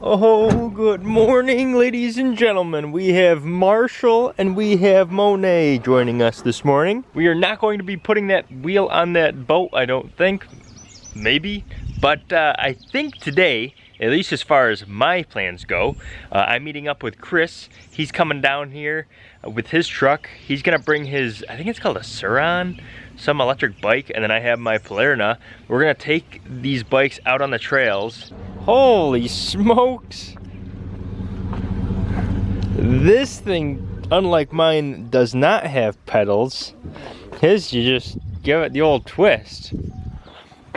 Oh, good morning, ladies and gentlemen. We have Marshall and we have Monet joining us this morning. We are not going to be putting that wheel on that boat, I don't think. Maybe. But uh, I think today, at least as far as my plans go, uh, I'm meeting up with Chris. He's coming down here uh, with his truck. He's gonna bring his, I think it's called a Sur-Ron, some electric bike, and then I have my Polarna. We're gonna take these bikes out on the trails. Holy smokes! This thing, unlike mine, does not have pedals. His, you just give it the old twist.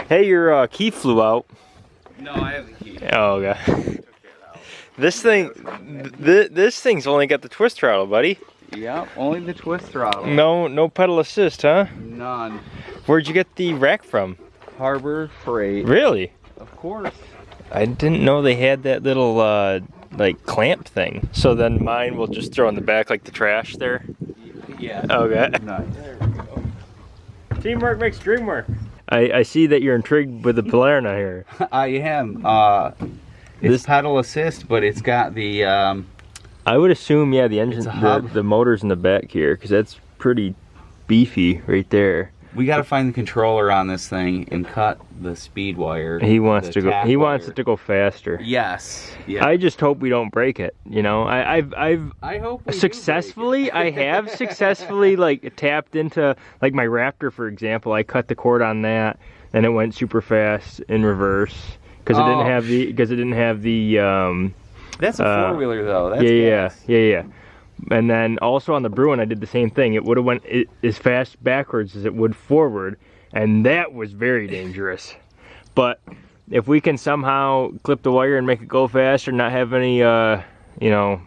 Hey, your uh, key flew out. No, I have the key. Oh, okay. This thing, th this thing's only got the twist throttle, buddy. Yeah, only the twist throttle. No, no pedal assist, huh? None. Where'd you get the rack from? Harbor Freight. Really? Of course. I didn't know they had that little uh, like clamp thing. So then mine will just throw in the back like the trash there. Yeah. Okay. Nice. Teamwork makes dream work. I, I see that you're intrigued with the Polarna here. I am. Uh, it's This- pedal assist, but it's got the um, I would assume, yeah, the engine, the, the motor's in the back here because that's pretty beefy right there. We got to find the controller on this thing and cut the speed wire. He wants to go. He wants it to go faster. Yes. Yeah. I just hope we don't break it. You know, I, I've I've I hope successfully i have successfully like tapped into like my raptor for example i cut the cord on that and it went super fast in reverse because it Oh, didn't have the because it didn't have the um That's a uh, four wheeler though. That's yeah yeah yeah yeah and then also on the bruin i did the same thing it would have went as fast backwards as it would forward and that was very dangerous but if we can somehow clip the wire and make it go faster not have any uh you know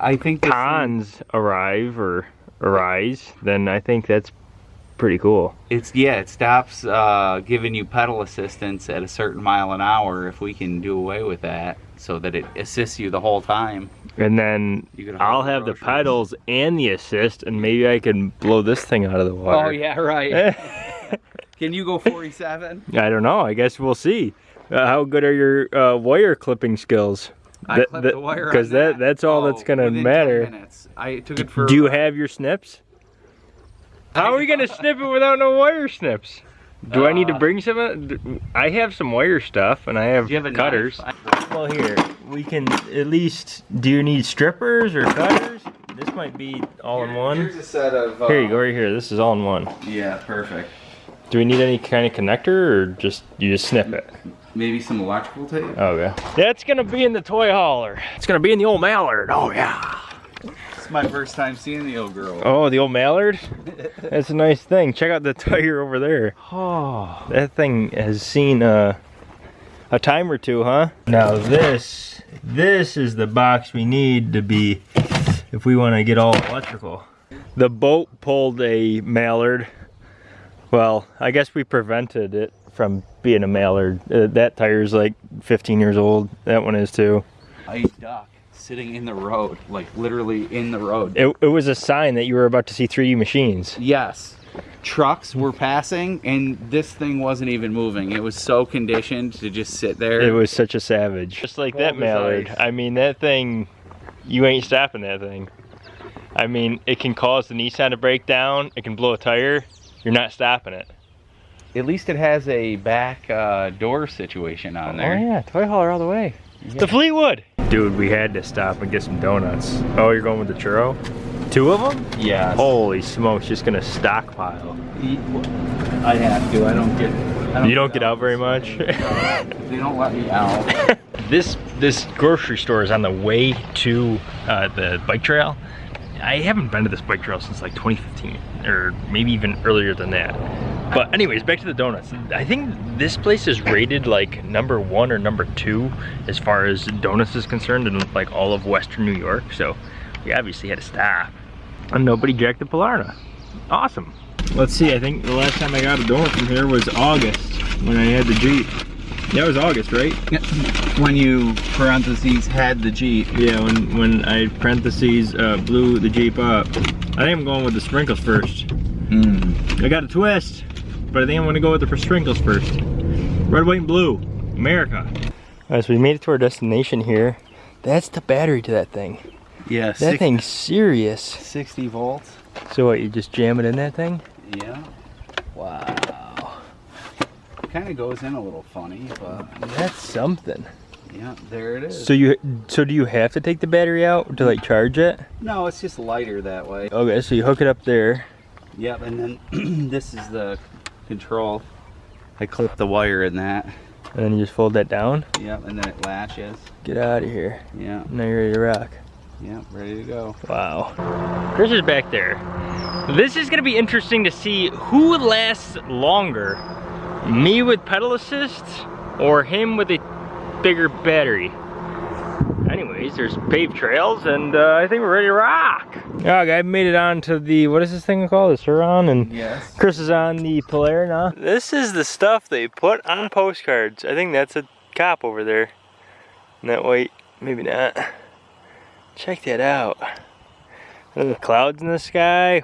I think this thing- cons arrive or arise, then I think that's pretty cool. It's yeah, it stops uh, giving you pedal assistance at a certain mile an hour. If we can do away with that, so that it assists you the whole time. And then I'll have the groceries. pedals and the assist, and maybe I can blow this thing out of the water. Oh yeah, right. can you go 47? I don't know. I guess we'll see. Uh, how good are your uh, wire clipping skills? I That- clipped that- the wire 'cause on that- that's all that's gonna matter. I took it for. Do you have your snips? How are we gonna snip it without no wire snips? Do I need to Uh, bring some? I have some wire stuff, and I have, you have cutters. knife? Well, here we can at least. Do you need strippers or cutters? This might be all in one. Here's a set of. Uh, Here you go, right here. This is all in one. Yeah, perfect. Do we need any kind of connector, or just you just snip it? Maybe some electrical tape. Okay. That's gonna be in the toy hauler. It's gonna be in the old Mallard. Oh yeah. My first time seeing the old girl. Oh, the old Mallard. That's a nice thing. Check out the tire over there. Oh, that thing has seen uh, a time or two, huh? Now this, this is the box we need to be if we want to get all electrical. The boat pulled a Mallard. Well, I guess we prevented it from being a Mallard. Uh, that tire's like 15 years old. That one is too. A duck sitting in the road, like literally in the road. It, it was a sign that you were about to see 3D machines. Yes. Trucks were passing and this thing wasn't even moving. It was so conditioned to just sit there. It was such a savage. Just like that mallard. I mean, that thing, you ain't stopping that thing. I mean, it can cause the Nissan to break down. It can blow a tire. You're not stopping it. At least it has a back uh, door situation on there. Oh yeah, toy hauler all the way. Yeah. The Fleetwood. Dude, we had to stop and get some donuts. Oh, you're going with the churro? Two of them? Yes. Holy smokes, just gonna stockpile. I have to. I don't get. I You don't get out very much? they don't let me out. this this grocery store is on the way to uh, the bike trail. I haven't been to this bike trail since like 2015 or maybe even earlier than that. But anyways, back to the donuts. I think this place is rated like number one or number two as far as donuts is concerned in like all of Western New York. So we obviously had to stop. And nobody jacked the Polarna. Awesome. Let's see, I think the last time I got a donut from here was August when I had the Jeep. That was August, right? when you parentheses had the Jeep. Yeah, when, when I parentheses uh, blew the Jeep up. I think I'm going with the sprinkles first. Mm. I got a twist, but I think I'm gonna go with the for sprinkles first. Red, white, and blue. America. Alright, so we made it to our destination here. That's the battery to that thing. Yeah, That thing's serious. 60 volts. So what, you just jam it in that thing? Yeah. Wow. Kind of goes in a little funny, but That's something. yeah, there it is. So you, so do you have to take the battery out to like charge it? no, it's just lighter that way. Okay, so you hook it up there. Yep, and then this is the control. I clip the wire in that. And then you just fold that down. Yep, and then it latches. Get out of here. Yeah, Now you're ready to rock. yep, ready to go. Wow. Chris is back there. This is gonna be interesting to see who lasts longer. Me with pedal assist or him with a bigger battery. Anyways, there's paved trails and uh, I think we're ready to rock. Yeah, I made it on to the, what is this thing called? The Sur-Ron and Yes. Chris is on the Polaire now. This is the stuff they put on postcards. I think that's a cop over there. And that white, maybe not. Check that out. Look at the clouds in the sky.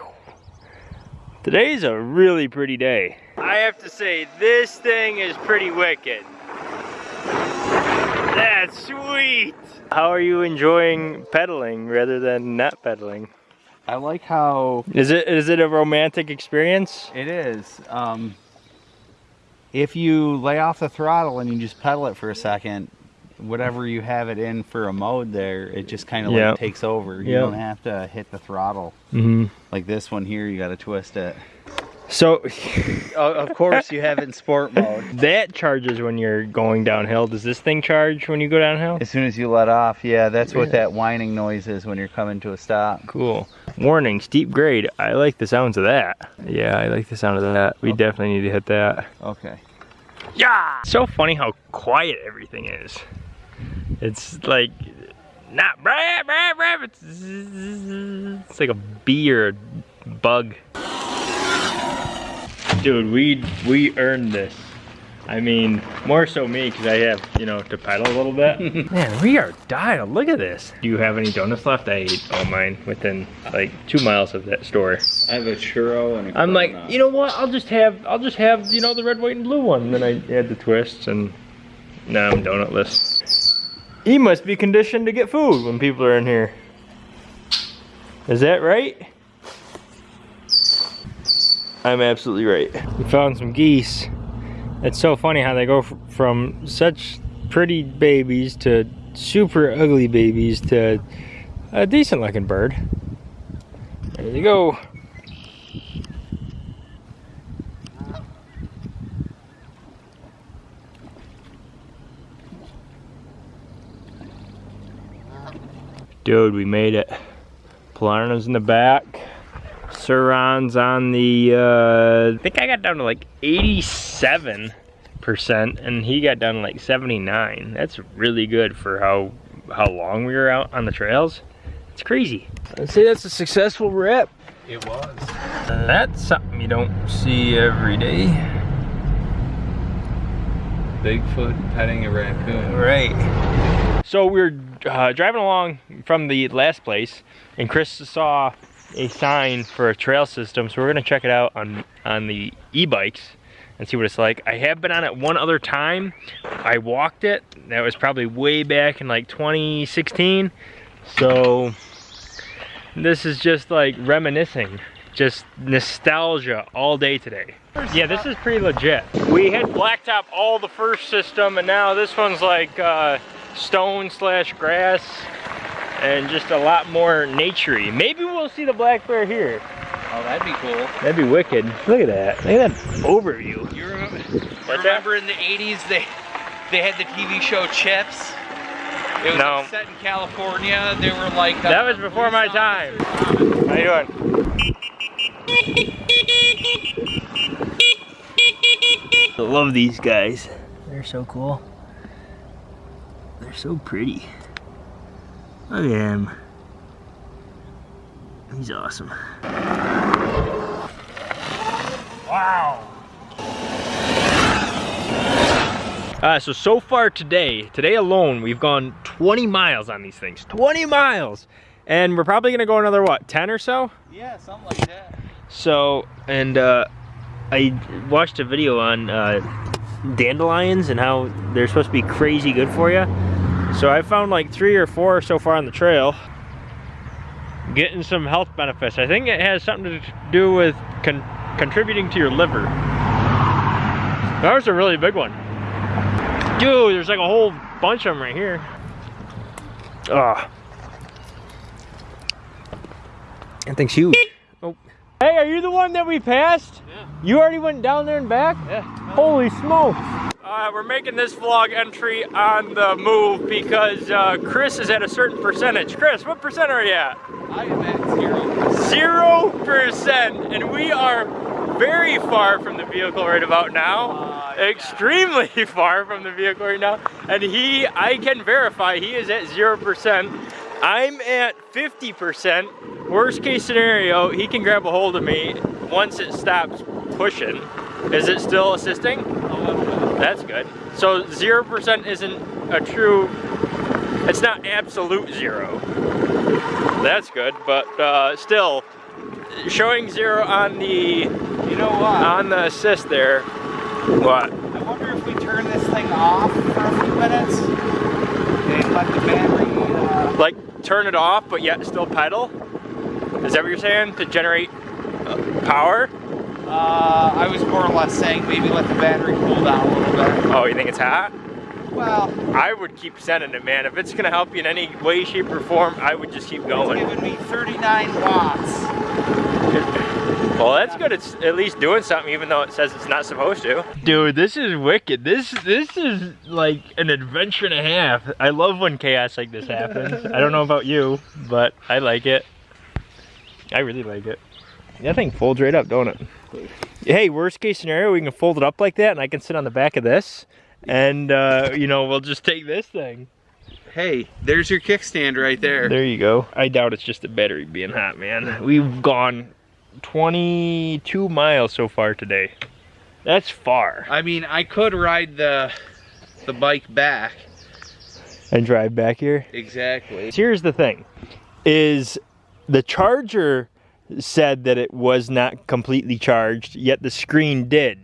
Today's a really pretty day. I have to say, this thing is pretty wicked. That's sweet. How are you enjoying pedaling rather than not pedaling? I like how Is it is it a romantic experience? it is. Um, if you lay off the throttle and you just pedal it for a second, whatever you have it in for a mode there, it just kind of Yep. like takes over. You Yep. don't have to hit the throttle. Mm-hmm. Like this one here, you got to twist it. So of course, you have it in sport mode. that charges when you're going downhill. Does this thing charge when you go downhill? As soon as you let off, yeah, that's what that whining noise is when you're coming to a stop. Cool. Warning, steep grade. I like the sounds of that. Yeah, I like the sound of that. We Okay. definitely need to hit that. Okay. Yeah! So funny how quiet everything is. It's like not brah, brah, brah, it's, it's like a bee or a bug. Dude, we we earned this. I mean, more so me because I have, you know, to pedal a little bit. Man, we are dialed. Look at this. Do you have any donuts left? I ate all mine within like two miles of that store. I have a churro and a I'm like, you know what? I'll just have, I'll just have, you know, the red, white, and blue one. And then I add the twists, and now I'm donutless. He must be conditioned to get food when people are in here. Is that right? I'm absolutely right. We found some geese. It's so funny how they go from such pretty babies to super ugly babies to a decent looking bird. There you go. Dude, we made it. Polarna's in the back. Sur-Ron's on the, uh, I think I got down to like 87%, and he got down to like 79. That's really good for how, how long we were out on the trails. It's crazy. I'd say that's a successful rep. It was. That's something you don't see every day. Bigfoot petting a raccoon. Right. So we were uh, driving along from the last place, and Chris saw a sign for a trail system. So we're gonna check it out on on the e-bikes and see what it's like. I have been on it one other time. I walked it. That was probably way back in like 2016. So this is just like reminiscing, just nostalgia all day today. Yeah, this is pretty legit. We had blacktop all the first system, and now this one's like uh, stone slash grass, and just a lot more naturey. Maybe we'll see the black bear here. Oh, that'd be cool. That'd be wicked. Look at that. Look at that overview. You remember, What's remember in the 80s they they had the TV show Chips? It was No. like set in California. They were like uh, That was before my time. How you doing? I love these guys. They're so cool. They're so pretty. Look at him. He's awesome. Wow. Uh, so, so far today, today alone, we've gone 20 miles on these things. 20 miles! And we're probably gonna go another, what, 10 or so? Yeah, something like that. So, and uh, I watched a video on uh, dandelions and how they're supposed to be crazy good for you. So I found like three or four so far on the trail. Getting some health benefits. I think it has something to do with con contributing to your liver. That was a really big one. Dude, there's like a whole bunch of them right here. Ah. That thing's huge. Oh. Hey, are you the one that we passed? Yeah. You already went down there and back? Yeah. Holy smokes. Uh, we're making this vlog entry on the move because uh, Chris is at a certain percentage. Chris, what percent are you at? I am at zero. Zero percent, and we are very far from the vehicle right about now. Uh, yeah. Extremely far from the vehicle right now. And he, I can verify, he is at zero percent. I'm at 50%. Worst case scenario, he can grab a hold of me once it stops pushing. Is it still assisting? That's good. So 0% isn't a true, it's not absolute zero. That's good, but uh, still, showing zero on the You know what? on the assist there. What? I wonder if we turn this thing off for a few minutes and let the battery. Uh, Like turn it off, but yet still pedal? Is that what you're saying? To generate uh, power? Uh, I was more or less saying maybe let the battery cool down a little bit. Oh, you think it's hot? Well, I would keep sending it, man. If it's gonna help you in any way, shape, or form, I would just keep going. it's going. giving me 39 watts. Well, that's good. It's at least doing something, even though it says it's not supposed to. Dude, this is wicked. This this is like an adventure and a half. I love when chaos like this happens. I don't know about you, but I like it. I really like it. That thing folds right up, don't it? Hey, worst case scenario, we can fold it up like that, and I can sit on the back of this, and uh, you know, we'll just take this thing. Hey, there's your kickstand right there. There you go. I doubt it's just the battery being hot, man. We've gone 22 miles so far today. That's far. I mean, I could ride the the bike back. And drive back here. Exactly. Here's the thing, is the charger said that it was not completely charged, yet the screen did.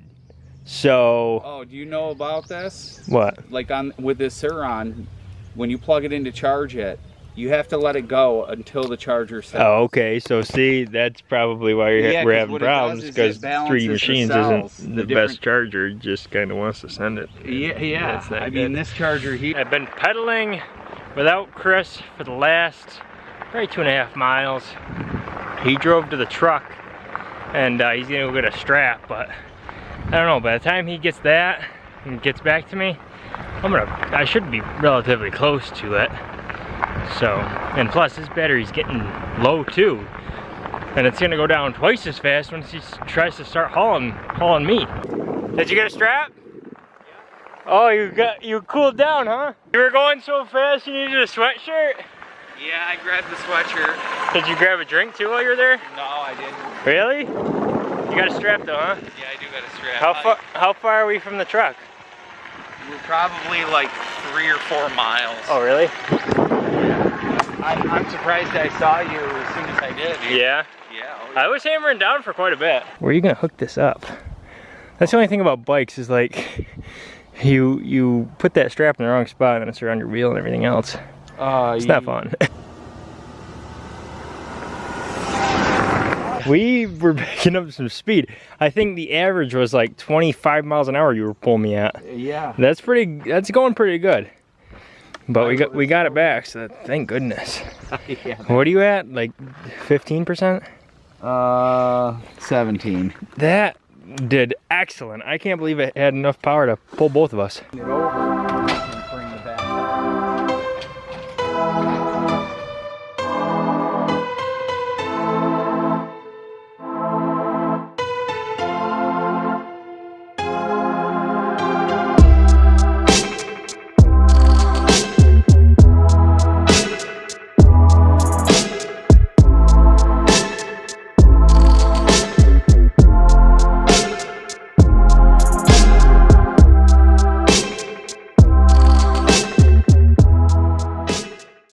So, Oh, do you know about this? what? Like on with this Sur-Ron, when you plug it in to charge it, you have to let it go until the charger stops. Oh, okay. So see, that's probably why you're, Yeah, we're having problems because 3D the Machines cells, isn't the the, different- best charger. It Just kind of wants to send it. Yeah, yeah. I mean, this charger here. I've been pedaling without Chris for the last probably two and a half miles. He drove to the truck and uh, he's gonna go get a strap, but I don't know, by the time he gets that and gets back to me, I'm gonna, I should be relatively close to it. So, and plus this battery's getting low too. And it's gonna go down twice as fast once he tries to start hauling, hauling me. Did you get a strap? Oh, you got you cooled down, huh? You were going so fast you needed a sweatshirt? Yeah, I grabbed the sweatshirt. Did you grab a drink too while you were there? No, I didn't. Really? You got a strap though, huh? Yeah, I do got a strap. How far how far are we from the truck? We're probably like three or four miles. Oh really? I, I'm surprised I saw you as soon as I did. Yeah. Yeah. oh, I was hammering down for quite a bit. Where are you gonna hook this up? That's the only thing about bikes is like you you put that strap in the wrong spot and it's around your wheel and everything else. Uh, It's not fun. We were picking up some speed. I think the average was like 25 miles an hour you were pulling me at. Yeah. That's pretty, that's going pretty good. But we got, we got it back, so thank goodness. yeah. What are you at, like 15%? Uh, 17. That did excellent. I can't believe it had enough power to pull both of us.